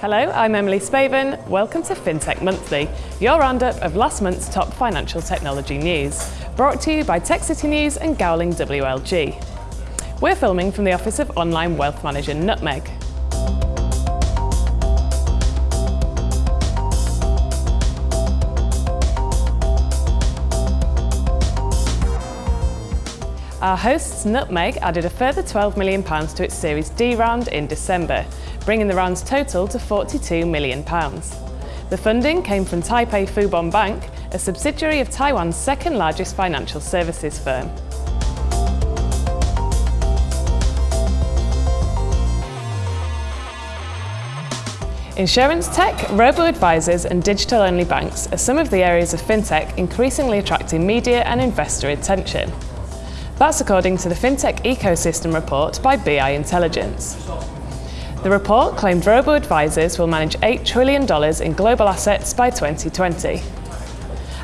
Hello, I'm Emily Spaven. Welcome to FinTech Monthly, your roundup of last month's top financial technology news, brought to you by Tech City News and Gowling WLG. We're filming from the office of online wealth manager Nutmeg. Our hosts Nutmeg added a further £12 million to its Series D round in December, bringing the round's total to £42 million. The funding came from Taipei Fubon Bank, a subsidiary of Taiwan's second largest financial services firm. Insurance tech, robo-advisors and digital-only banks are some of the areas of fintech increasingly attracting media and investor attention. That's according to the FinTech Ecosystem Report by BI Intelligence. The report claimed robo-advisors will manage $8 trillion in global assets by 2020.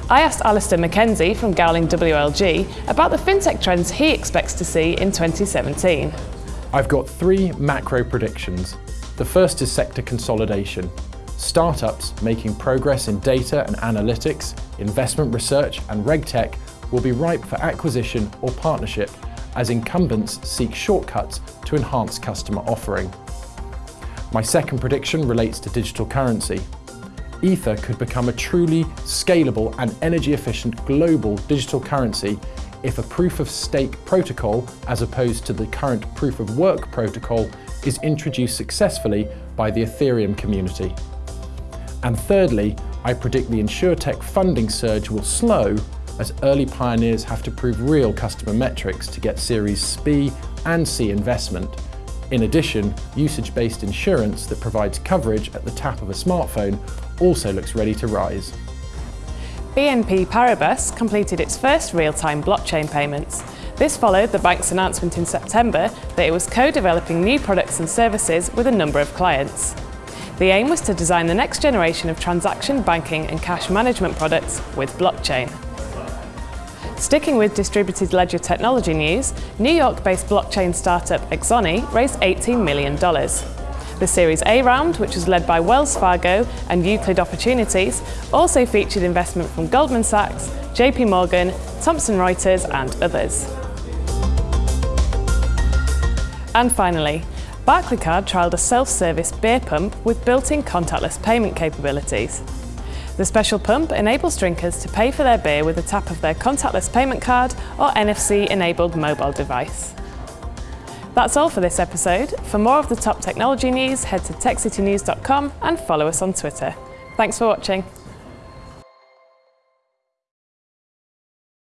I asked Alistair McKenzie from Gowling WLG about the fintech trends he expects to see in 2017. I've got three macro predictions. The first is sector consolidation. Startups making progress in data and analytics, investment research and regtech will be ripe for acquisition or partnership as incumbents seek shortcuts to enhance customer offering. My second prediction relates to digital currency. Ether could become a truly scalable and energy efficient global digital currency if a proof of stake protocol, as opposed to the current proof of work protocol, is introduced successfully by the Ethereum community. And thirdly, I predict the InsurTech funding surge will slow as early pioneers have to prove real customer metrics to get Series B and C investment. In addition, usage-based insurance that provides coverage at the tap of a smartphone also looks ready to rise. BNP Paribas completed its first real-time blockchain payments. This followed the bank's announcement in September that it was co-developing new products and services with a number of clients. The aim was to design the next generation of transaction banking and cash management products with blockchain. Sticking with distributed ledger technology news, New York-based blockchain startup Axoni raised $18 million. The Series A round, which was led by Wells Fargo and Euclid Opportunities, also featured investment from Goldman Sachs, JP Morgan, Thomson Reuters and others. And finally, Barclaycard trialled a self-service beer pump with built-in contactless payment capabilities. The special pump enables drinkers to pay for their beer with a tap of their contactless payment card or NFC-enabled mobile device. That's all for this episode. For more of the top technology news, head to techcitynews.com and follow us on Twitter. Thanks for watching.